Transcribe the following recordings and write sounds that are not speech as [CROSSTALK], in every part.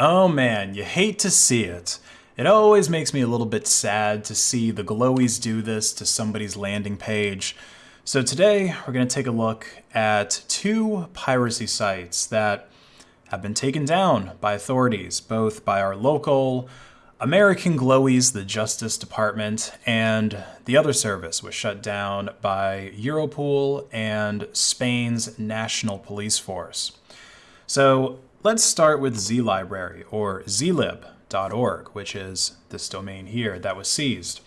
Oh man, you hate to see it. It always makes me a little bit sad to see the glowies do this to somebody's landing page. So today we're going to take a look at two piracy sites that have been taken down by authorities, both by our local American Glowies, the Justice Department, and the other service was shut down by Europol and Spain's National Police Force. So let's start with ZLibrary, or zlib.org, which is this domain here that was seized.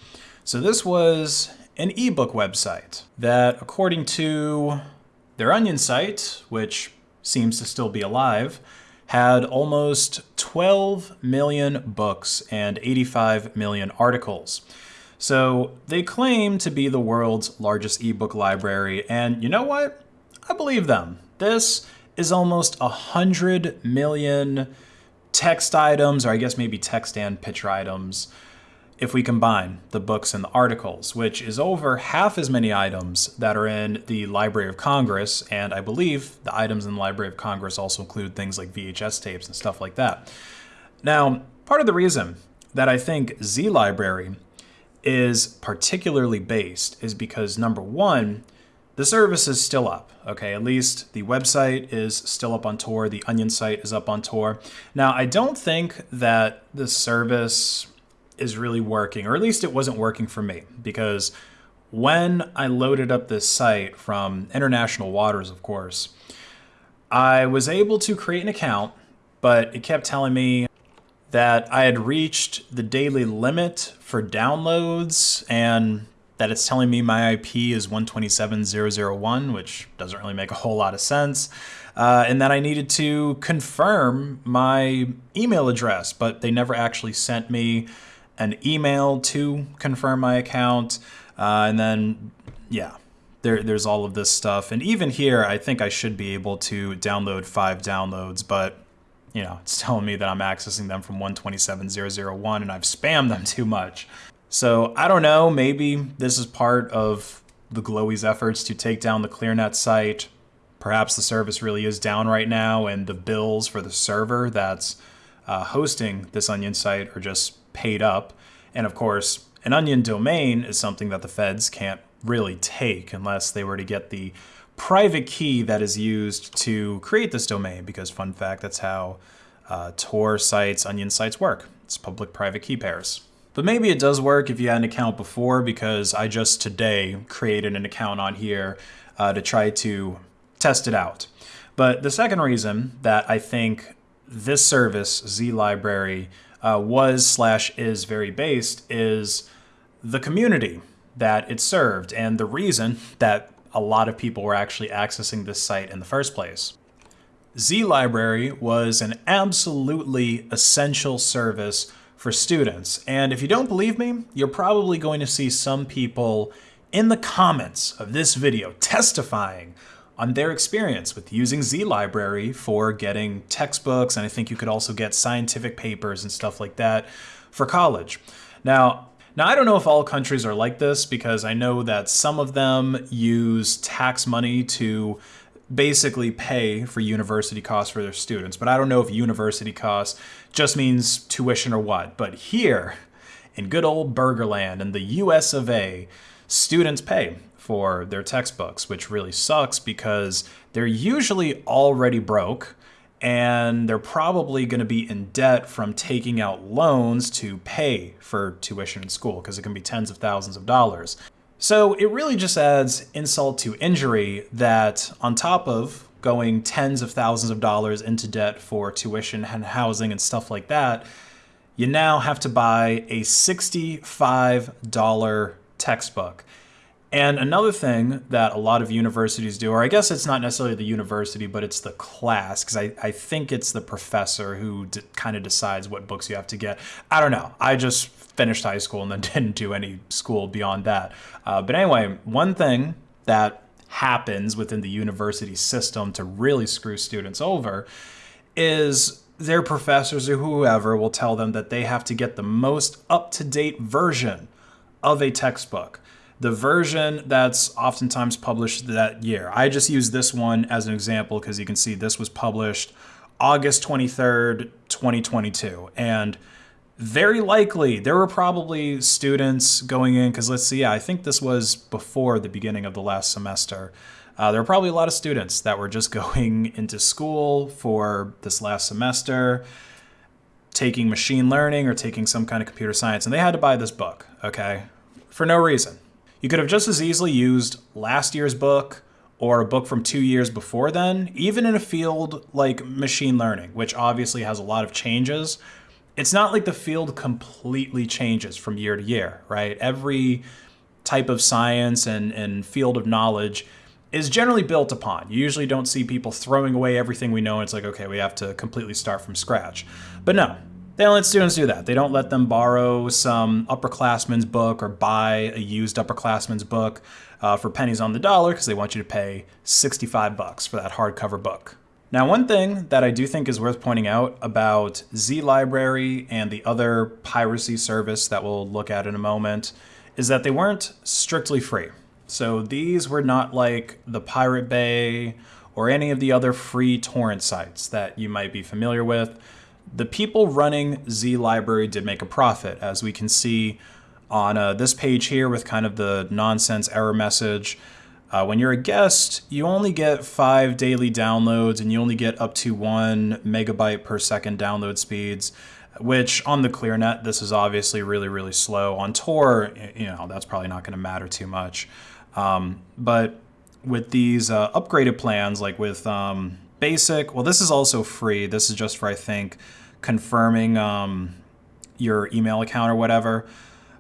So this was an ebook website that, according to their Onion site, which seems to still be alive, had almost 12 million books and 85 million articles. So they claim to be the world's largest ebook library, and you know what? I believe them. This is almost 100 million text items, or I guess maybe text and picture items, if we combine the books and the articles, which is over half as many items that are in the Library of Congress, and I believe the items in the Library of Congress also include things like VHS tapes and stuff like that. Now, part of the reason that I think Z Library is particularly based is because number one, the service is still up, okay? At least the website is still up on Tor. the Onion site is up on Tor. Now, I don't think that the service is really working, or at least it wasn't working for me, because when I loaded up this site from international waters, of course, I was able to create an account, but it kept telling me that I had reached the daily limit for downloads and that it's telling me my IP is 127.0.0.1, which doesn't really make a whole lot of sense. Uh, and that I needed to confirm my email address, but they never actually sent me an email to confirm my account. Uh, and then, yeah, there, there's all of this stuff. And even here, I think I should be able to download five downloads, but you know, it's telling me that I'm accessing them from 127.0.0.1 and I've spammed them too much. So I don't know, maybe this is part of the Glowy's efforts to take down the ClearNet site. Perhaps the service really is down right now and the bills for the server that's uh, hosting this Onion site are just paid up. And of course, an onion domain is something that the feds can't really take unless they were to get the private key that is used to create this domain because fun fact, that's how uh, Tor sites, onion sites work. It's public-private key pairs. But maybe it does work if you had an account before because I just today created an account on here uh, to try to test it out. But the second reason that I think this service, ZLibrary, uh, was slash is very based is the community that it served and the reason that a lot of people were actually accessing this site in the first place. Z Library was an absolutely essential service for students. And if you don't believe me, you're probably going to see some people in the comments of this video testifying on their experience with using ZLibrary for getting textbooks, and I think you could also get scientific papers and stuff like that for college. Now, now, I don't know if all countries are like this because I know that some of them use tax money to basically pay for university costs for their students. But I don't know if university costs just means tuition or what. But here, in good old Burgerland, in the US of A, students pay for their textbooks, which really sucks because they're usually already broke and they're probably going to be in debt from taking out loans to pay for tuition in school because it can be tens of thousands of dollars. So it really just adds insult to injury that on top of going tens of thousands of dollars into debt for tuition and housing and stuff like that, you now have to buy a $65 textbook. And another thing that a lot of universities do, or I guess it's not necessarily the university, but it's the class, because I, I think it's the professor who kind of decides what books you have to get. I don't know. I just finished high school and then [LAUGHS] didn't do any school beyond that. Uh, but anyway, one thing that happens within the university system to really screw students over is their professors or whoever will tell them that they have to get the most up-to-date version of a textbook the version that's oftentimes published that year. I just use this one as an example because you can see this was published August 23rd, 2022. And very likely there were probably students going in because let's see, yeah, I think this was before the beginning of the last semester. Uh, there were probably a lot of students that were just [LAUGHS] going into school for this last semester, taking machine learning or taking some kind of computer science, and they had to buy this book, okay, for no reason. You could have just as easily used last year's book or a book from two years before then, even in a field like machine learning, which obviously has a lot of changes. It's not like the field completely changes from year to year, right? Every type of science and, and field of knowledge is generally built upon. You usually don't see people throwing away everything we know. And It's like, okay, we have to completely start from scratch. But no, they don't let students do that. They don't let them borrow some upperclassman's book or buy a used upperclassman's book uh, for pennies on the dollar because they want you to pay 65 bucks for that hardcover book. Now, one thing that I do think is worth pointing out about Z Library and the other piracy service that we'll look at in a moment is that they weren't strictly free. So these were not like the Pirate Bay or any of the other free torrent sites that you might be familiar with. The people running Z Library did make a profit, as we can see on uh, this page here with kind of the nonsense error message. Uh, when you're a guest, you only get five daily downloads and you only get up to one megabyte per second download speeds which on the ClearNet, this is obviously really, really slow. On Tor, you know, that's probably not going to matter too much. Um, but with these uh, upgraded plans, like with um, Basic, well, this is also free. This is just for, I think, confirming um, your email account or whatever.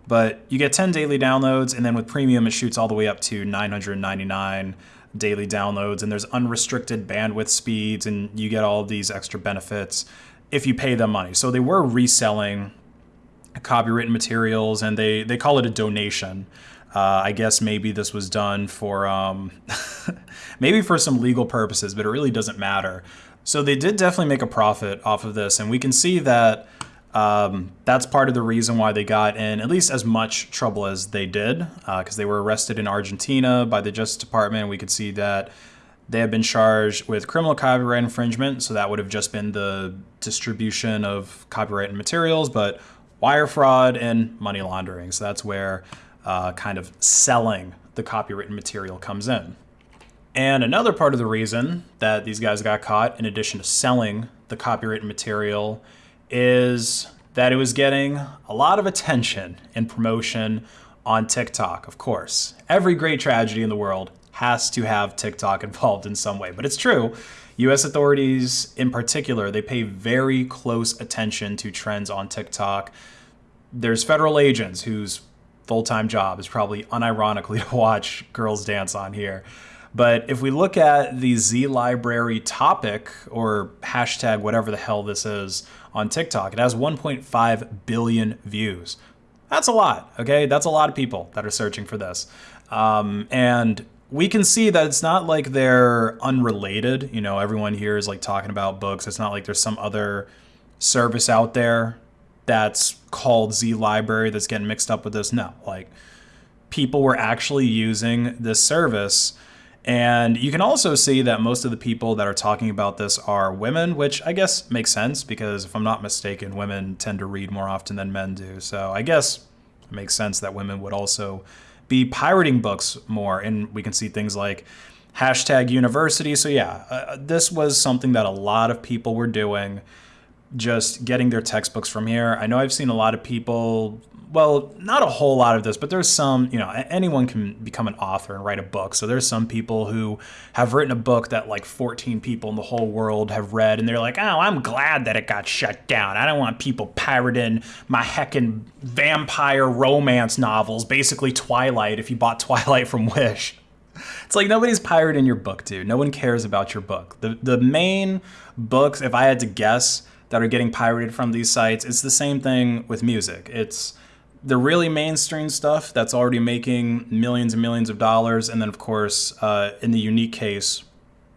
But you get 10 daily downloads, and then with Premium, it shoots all the way up to 999 daily downloads, and there's unrestricted bandwidth speeds, and you get all these extra benefits if you pay them money. So they were reselling copywritten materials, and they, they call it a donation. Uh, I guess maybe this was done for um, [LAUGHS] maybe for some legal purposes, but it really doesn't matter. So they did definitely make a profit off of this, and we can see that um, that's part of the reason why they got in at least as much trouble as they did, because uh, they were arrested in Argentina by the Justice Department. We could see that they have been charged with criminal copyright infringement, so that would have just been the distribution of copyrighted materials, but wire fraud and money laundering. So that's where uh, kind of selling the copywritten material comes in. And another part of the reason that these guys got caught, in addition to selling the copyrighted material, is that it was getting a lot of attention and promotion on TikTok, of course. Every great tragedy in the world has to have TikTok [LAUGHS] involved in some way, but it's true. US authorities, in particular, they pay very close attention to trends on TikTok. There's federal agents whose full-time job is probably unironically [LAUGHS] to watch girls dance on here. But if we look at the Z library topic or hashtag whatever the hell this is on TikTok, it has 1.5 billion views. That's a lot, okay? That's a lot of people that are searching for this. Um, and we can see that it's not like they're unrelated. You know, everyone here is like talking about books. It's not like there's some other service out there that's called Z Library that's getting mixed up with this. No, like people were actually using this service. And you can also see that most of the people that are talking about this are women, which I guess makes sense because if I'm not mistaken, women tend to read more often than men do. So I guess it makes sense that women would also be pirating books more. And we can see things like hashtag university. So yeah, uh, this was something that a lot of people were doing just getting their textbooks from here. I know I've seen a lot of people, well, not a whole lot of this, but there's some, you know, anyone can become an author and write a book. So there's some people who have written a book that like 14 people in the whole world have read, and they're like, oh, I'm glad that it got shut down. I don't want people pirating my heckin' vampire romance novels, basically Twilight, if you bought [LAUGHS] Twilight from Wish. It's like nobody's pirating your book, dude. No one cares about your book. The the main books, if I had to guess, that are getting pirated from these sites. It's the same thing with music. It's the really mainstream stuff that's already making millions and millions of dollars. And then, of course, uh, in the unique case,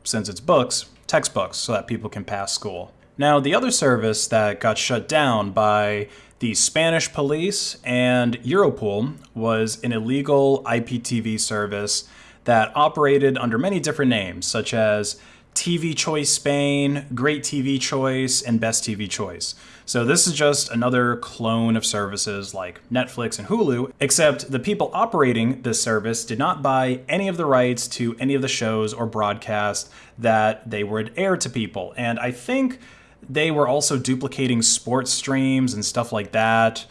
since it's books, textbooks, so that people can pass school. Now, the other service that got shut down by the Spanish police and Europol was an illegal IPTV service that operated under many different names, such as TV Choice Spain, Great TV Choice, and Best TV Choice. So this is just another clone of services like Netflix and Hulu, except the people operating this service did not buy any of the rights to any of the shows or broadcasts that they would air to people. And I think they were also duplicating sports streams and stuff like that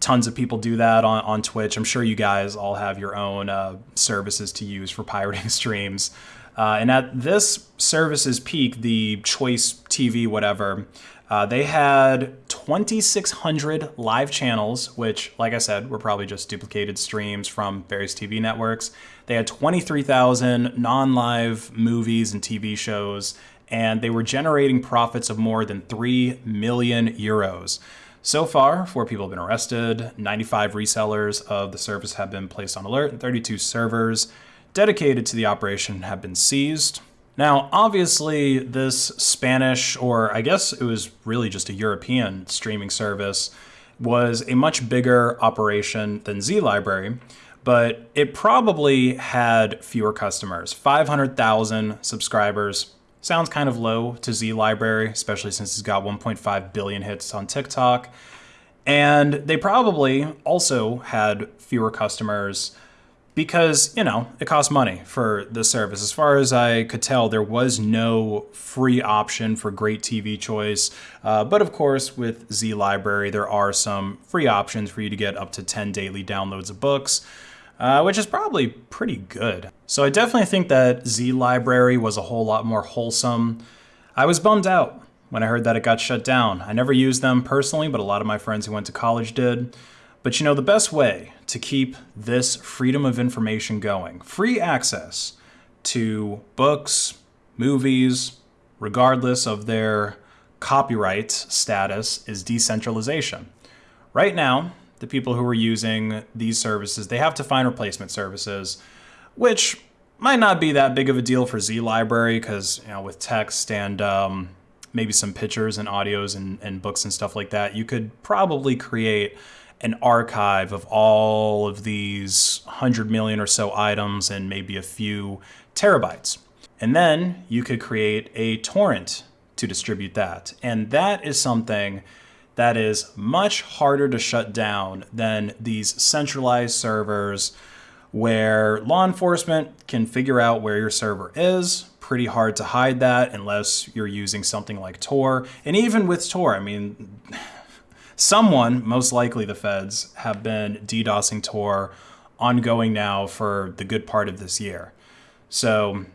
tons of people do that on, on Twitch. I'm sure you guys all have your own uh, services to use for pirating [LAUGHS] streams. Uh, and at this service's peak, the Choice TV, whatever, uh, they had 2,600 live channels, which, like I said, were probably just duplicated streams from various TV networks. They had 23,000 non live movies and TV shows, and they were generating profits of more than 3 million euros. So far, four people have been arrested, 95 resellers of the service have been placed on alert, and 32 servers dedicated to the operation have been seized. Now, obviously, this Spanish, or I guess it was really just a European streaming service, was a much bigger operation than Z Library, but it probably had fewer customers 500,000 subscribers. Sounds kind of low to Z Library, especially since it's got 1.5 billion hits on TikTok. And they probably also had fewer customers because you know it costs money for the service. As far as i could tell there was no free option for great tv choice. Uh, but of course with z library there are some free options for you to get up to 10 daily downloads of books uh, which is probably pretty good. So i definitely think that z library was a whole lot more wholesome. I was bummed out when i heard that it got shut down. I never used them personally but a lot of my friends who went to college did but you know, the best way to keep this freedom of information going, free access to books, movies, regardless of their copyright status, is decentralization. Right now, the people who are using these services, they have to find replacement services, which might not be that big of a deal for Z Library because, you know, with text and um, maybe some pictures and audios and, and books and stuff like that, you could probably create an archive of all of these 100 million or so items and maybe a few terabytes. And then you could create a torrent to distribute that. And that is something that is much harder to shut down than these centralized servers where law enforcement can figure out where your server is. Pretty hard to hide that unless you're using something like Tor. And even with Tor, I mean, [SIGHS] someone, most likely the feds, have been DDoSing Tor ongoing now for the good part of this year. So,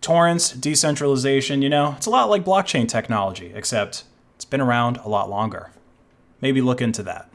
torrents, decentralization, you know, it's a lot like blockchain technology, except it's been around a lot longer. Maybe look into that.